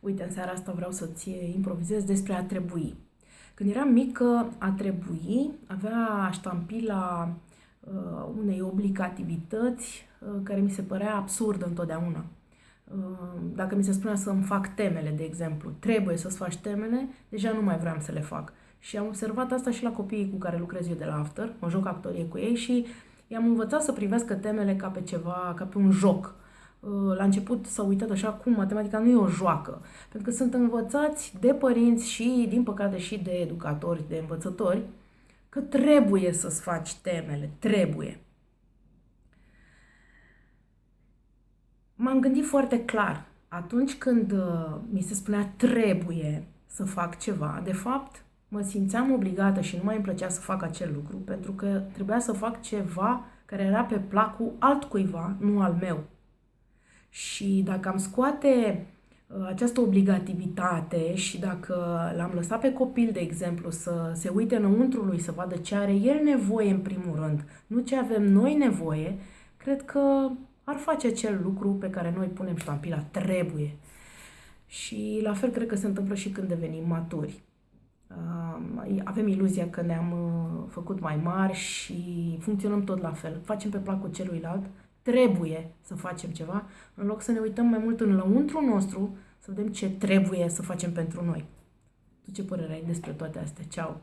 Uite, în seara asta vreau să-ți improvizez despre a trebui. Când eram mică, a trebui avea ștampila uh, unei obligativități uh, care mi se părea absurdă întotdeauna. Uh, dacă mi se spunea să-mi fac temele, de exemplu, trebuie să-ți faci temele, deja nu mai vreau să le fac. Și am observat asta și la copiii cu care lucrez eu de la After, mă joc actorie cu ei și i-am învățat să privească temele ca pe ceva, ca pe un joc Uh, la început s-au uitat așa cum matematica nu e o joacă, pentru că sunt învățați de părinți și, din păcate, și de educatori, de învățători, că trebuie să-ți faci temele, trebuie. M-am gândit foarte clar. Atunci când uh, mi se spunea trebuie să fac ceva, de fapt, mă simțeam obligată și nu mai îmi plăcea să fac acel lucru, pentru că trebuia să fac ceva care era pe placul altcuiva, nu al meu. Și dacă am scoate uh, această obligativitate și dacă l-am lăsat pe copil, de exemplu, să se uite înăuntru lui, să vadă ce are el nevoie în primul rând, nu ce avem noi nevoie, cred că ar face acel lucru pe care noi punem ștampila, trebuie. Și la fel cred că se întâmplă și când devenim maturi. Uh, avem iluzia că ne-am uh, făcut mai mari și funcționăm tot la fel. Facem pe placul celuilalt trebuie să facem ceva, în loc să ne uităm mai mult în lăuntru nostru, să vedem ce trebuie să facem pentru noi. Tu ce părere ai despre toate astea? Ceau!